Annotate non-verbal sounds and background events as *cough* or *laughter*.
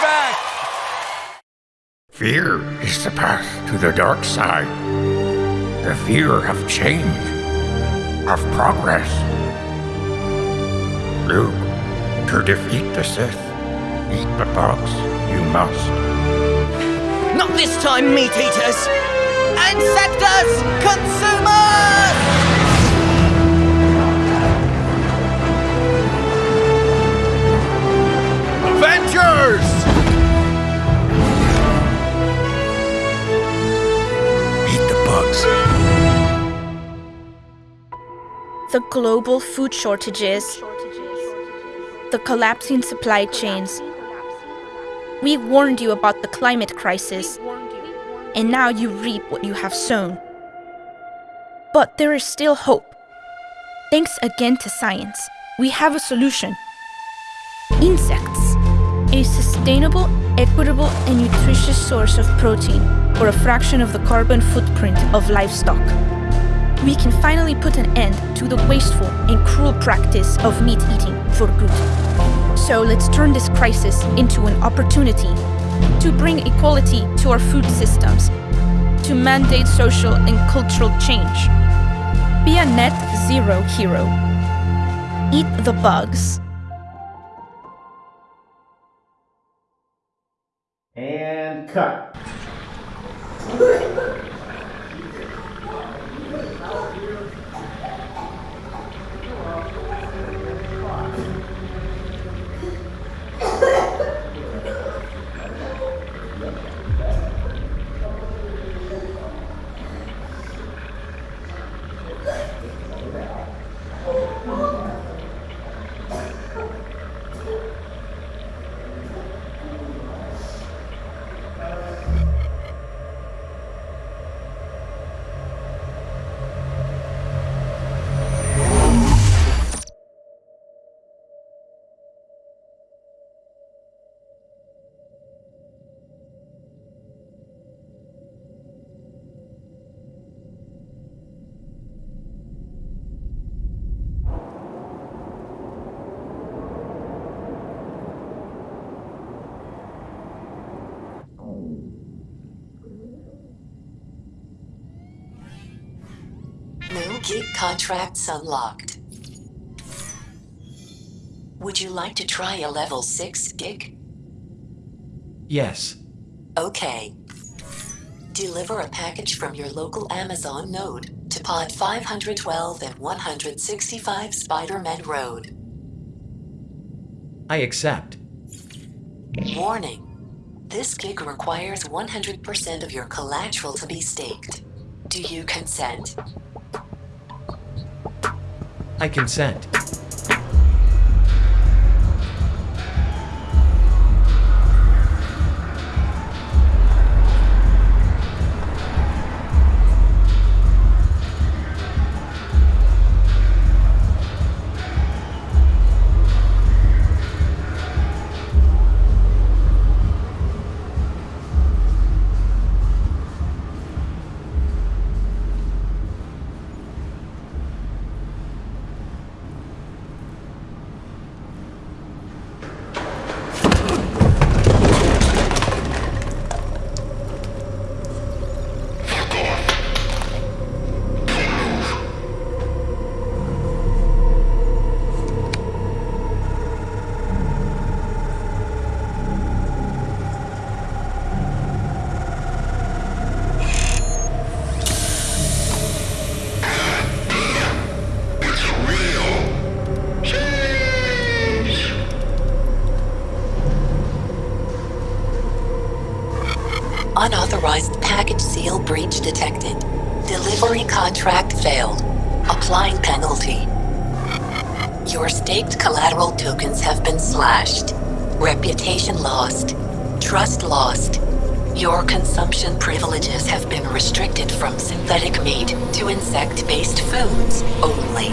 back. Fear is the path to the dark side. The fear of change, of progress. Luke, to defeat the Sith, eat the box you must. Not this time, meat eaters! And sectors, consumers! The global food shortages, the collapsing supply chains. We warned you about the climate crisis, and now you reap what you have sown. But there is still hope. Thanks again to science, we have a solution. Insects, a sustainable, equitable, and nutritious source of protein for a fraction of the carbon footprint of livestock. We can finally put an end to the wasteful and cruel practice of meat eating for good. So let's turn this crisis into an opportunity to bring equality to our food systems, to mandate social and cultural change. Be a net zero hero. Eat the bugs. And cut. *laughs* Gig contracts unlocked. Would you like to try a level 6 gig? Yes. Okay. Deliver a package from your local Amazon node to pod 512 and 165 Spider-Man Road. I accept. Warning. This gig requires 100% of your collateral to be staked. Do you consent? I consent. Unauthorized package seal breach detected. Delivery contract failed. Applying penalty. Your staked collateral tokens have been slashed. Reputation lost. Trust lost. Your consumption privileges have been restricted from synthetic meat to insect-based foods only.